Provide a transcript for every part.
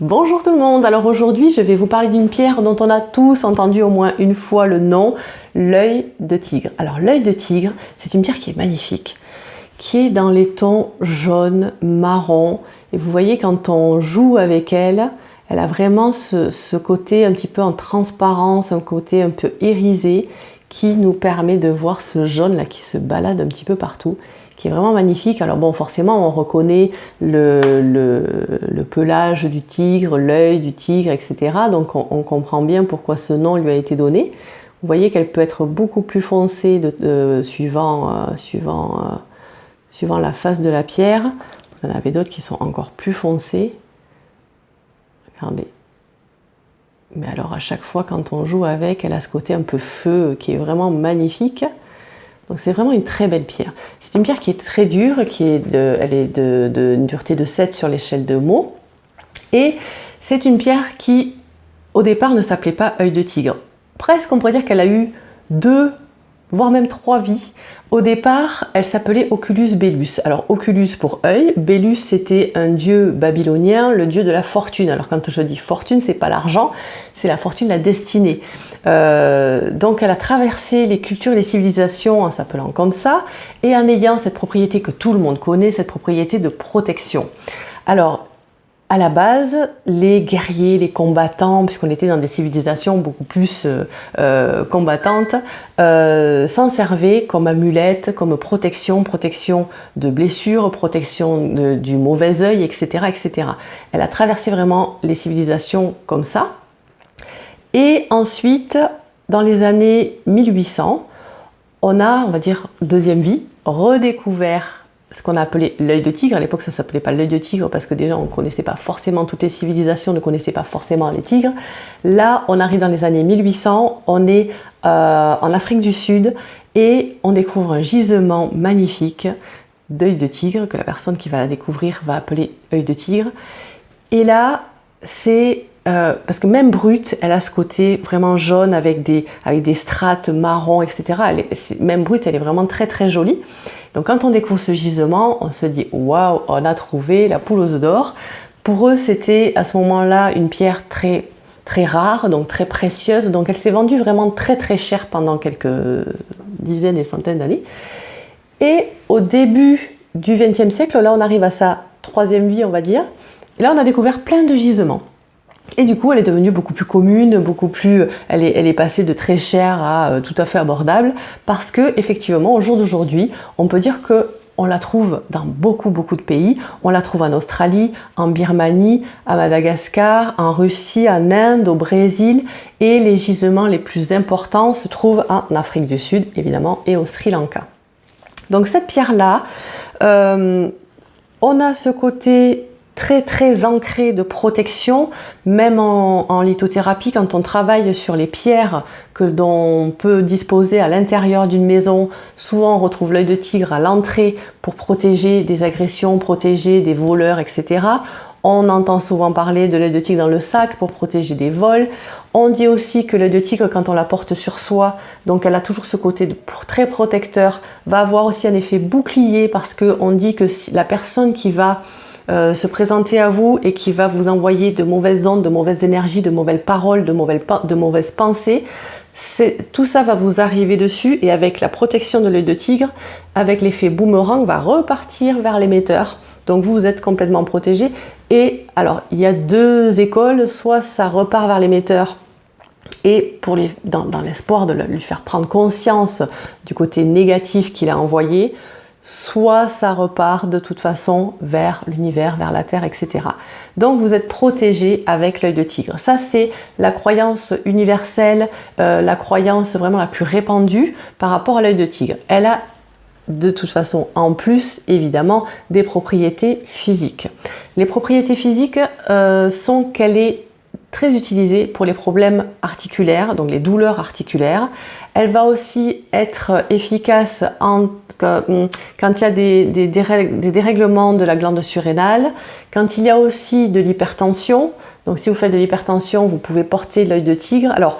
Bonjour tout le monde, alors aujourd'hui je vais vous parler d'une pierre dont on a tous entendu au moins une fois le nom, l'œil de tigre. Alors l'œil de tigre, c'est une pierre qui est magnifique, qui est dans les tons jaune, marron, et vous voyez quand on joue avec elle, elle a vraiment ce, ce côté un petit peu en transparence, un côté un peu irisé, qui nous permet de voir ce jaune là qui se balade un petit peu partout qui est vraiment magnifique. Alors bon, forcément, on reconnaît le, le, pelage du tigre, l'œil du tigre, etc. Donc on, comprend bien pourquoi ce nom lui a été donné. Vous voyez qu'elle peut être beaucoup plus foncée de, suivant, euh, suivant, euh, suivant la face de la pierre. Vous en avez d'autres qui sont encore plus foncées. Regardez. Mais alors à chaque fois quand on joue avec, elle a ce côté un peu feu qui est vraiment magnifique. Donc c'est vraiment une très belle pierre. C'est une pierre qui est très dure, qui est de, elle est de, dureté de 7 sur l'échelle de Meaux. Et c'est une pierre qui, au départ, ne s'appelait pas œil de tigre. Presque, on pourrait dire qu'elle a eu deux voire même trois vies. Au départ, elle s'appelait Oculus Belus. Alors Oculus pour œil, Belus c'était un dieu babylonien, le dieu de la fortune. Alors quand je dis fortune, c'est pas l'argent, c'est la fortune, la destinée. Euh, donc elle a traversé les cultures et les civilisations en s'appelant comme ça et en ayant cette propriété que tout le monde connaît, cette propriété de protection. Alors à la base, les guerriers, les combattants, puisqu'on était dans des civilisations beaucoup plus euh, euh, combattantes, euh, s'en servaient comme amulette, comme protection, protection de blessures, protection du mauvais œil, etc., etc. Elle a traversé vraiment les civilisations comme ça. Et ensuite, dans les années 1800, on a, on va dire, deuxième vie, redécouvert ce qu'on a appelé l'œil de tigre. À l'époque, ça s'appelait pas l'œil de tigre parce que déjà, on ne connaissait pas forcément, toutes les civilisations ne connaissaient pas forcément les tigres. Là, on arrive dans les années 1800, on est euh, en Afrique du Sud et on découvre un gisement magnifique d'œil de tigre que la personne qui va la découvrir va appeler œil de tigre. Et là, c'est euh, parce que même brute, elle a ce côté vraiment jaune avec des, avec des strates marron, etc. même brute, elle est vraiment très très jolie. Donc quand on découvre ce gisement, on se dit waouh, on a trouvé la poule aux d'or. Pour eux, c'était à ce moment-là une pierre très très rare, donc très précieuse. Donc elle s'est vendue vraiment très très cher pendant quelques dizaines et centaines d'années. Et au début du XXe siècle, là on arrive à sa troisième vie, on va dire. Et là on a découvert plein de gisements. Et du coup, elle est devenue beaucoup plus commune, beaucoup plus, elle est, elle est passée de très chère à euh, tout à fait abordable parce que effectivement, au jour d'aujourd'hui, on peut dire que on la trouve dans beaucoup beaucoup de pays. On la trouve en Australie, en Birmanie, à Madagascar, en Russie, en Inde, au Brésil et les gisements les plus importants se trouvent en Afrique du Sud évidemment et au Sri Lanka. Donc cette pierre-là, euh, on a ce côté très très ancré de protection, même en, lithothérapie, quand on travaille sur les pierres que l'on peut disposer à l'intérieur d'une maison, souvent on retrouve l'œil de tigre à l'entrée pour protéger des agressions, protéger des voleurs, etc. On entend souvent parler de l'œil de tigre dans le sac pour protéger des vols. On dit aussi que l'œil de tigre, quand on la porte sur soi, donc elle a toujours ce côté très protecteur, va avoir aussi un effet bouclier parce qu'on dit que la personne qui va euh, se présenter à vous et qui va vous envoyer de mauvaises ondes, de mauvaises énergies, de mauvaises paroles, de mauvaises, pensées, tout ça va vous arriver dessus et avec la protection de l'œil de tigre, avec l'effet boomerang, va repartir vers l'émetteur. Donc vous, vous êtes complètement protégé. Et alors, il y a deux écoles, soit ça repart vers l'émetteur et pour dans l'espoir de lui faire prendre conscience du côté négatif qu'il a envoyé, soit ça repart de toute façon vers l'univers, vers la Terre, etc. Donc vous êtes protégé avec l'œil de tigre. Ça c'est la croyance universelle, euh, la croyance vraiment la plus répandue par rapport à l'œil de tigre. Elle a de toute façon en plus évidemment des propriétés physiques. Les propriétés physiques euh, sont qu'elle est très utilisée pour les problèmes articulaires, donc les douleurs articulaires. Elle va aussi être efficace hum, quand il y a des, des, dérèglements de la glande surrénale, quand il y a aussi de l'hypertension. Donc si vous faites de l'hypertension, vous pouvez porter l'œil de tigre. Alors,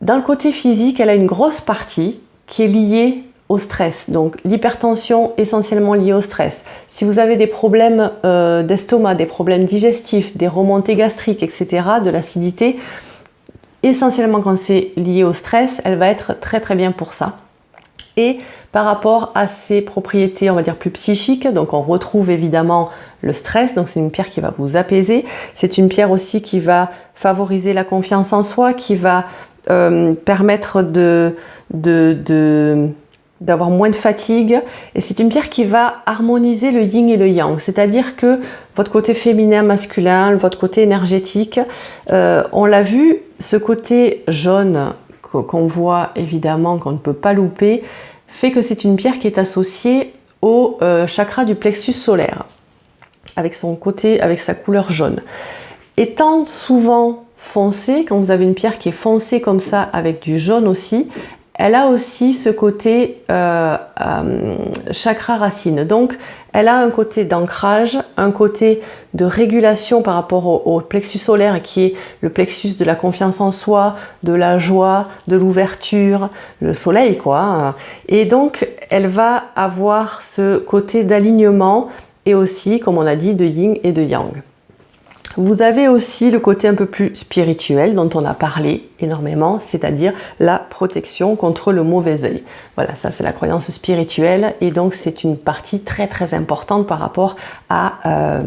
dans le côté physique, elle a une grosse partie qui est liée au stress. Donc l'hypertension essentiellement liée au stress. Si vous avez des problèmes euh, d'estomac, des problèmes digestifs, des remontées gastriques, etc., de l'acidité, essentiellement quand c'est lié au stress, elle va être très très bien pour ça. Et par rapport à ses propriétés, on va dire plus psychiques, donc on retrouve évidemment le stress, donc c'est une pierre qui va vous apaiser. C'est une pierre aussi qui va favoriser la confiance en soi, qui va euh, permettre de, de d'avoir moins de fatigue. Et c'est une pierre qui va harmoniser le yin et le yang. C'est à dire que votre côté féminin masculin votre côté énergétique euh, on l'a vu ce côté jaune qu'on voit évidemment qu'on ne peut pas louper fait que c'est une pierre qui est associée au euh, chakra du plexus solaire avec son côté avec sa couleur jaune. Étant souvent foncé, quand vous avez une pierre qui est foncée comme ça avec du jaune aussi, elle a aussi ce côté euh, euh, chakra racine. Donc, elle a un côté d'ancrage, un côté de régulation par rapport au, plexus solaire qui est le plexus de la confiance en soi, de la joie, de l'ouverture, le soleil quoi. Et donc, elle va avoir ce côté d'alignement et aussi, comme on a dit, de yin et de yang. Vous avez aussi le côté un peu plus spirituel dont on a parlé énormément, c'est-à-dire la protection contre le mauvais œil. Voilà, ça c'est la croyance spirituelle et donc c'est une partie très très importante par rapport à, euh,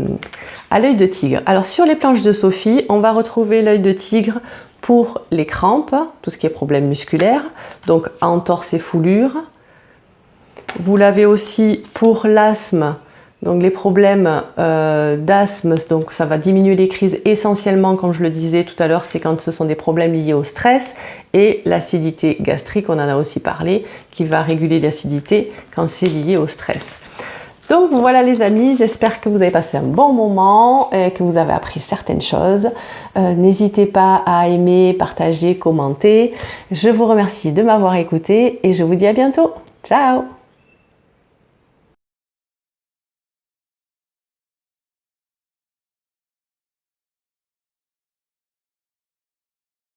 à l'œil de tigre. Alors sur les planches de Sophie, on va retrouver l'œil de tigre pour les crampes, tout ce qui est problème musculaire, donc entorse et foulure. Vous l'avez aussi pour l'asthme, donc les problèmes euh, d'asthme, donc ça va diminuer les crises essentiellement, comme je le disais tout à l'heure, c'est quand ce sont des problèmes liés au stress et l'acidité gastrique, on en a aussi parlé, qui va réguler l'acidité quand c'est lié au stress. Donc voilà les amis, j'espère que vous avez passé un bon moment et que vous avez appris certaines choses. Euh, n'hésitez pas à aimer, partager, commenter. Je vous remercie de m'avoir écouté et je vous dis à bientôt. Ciao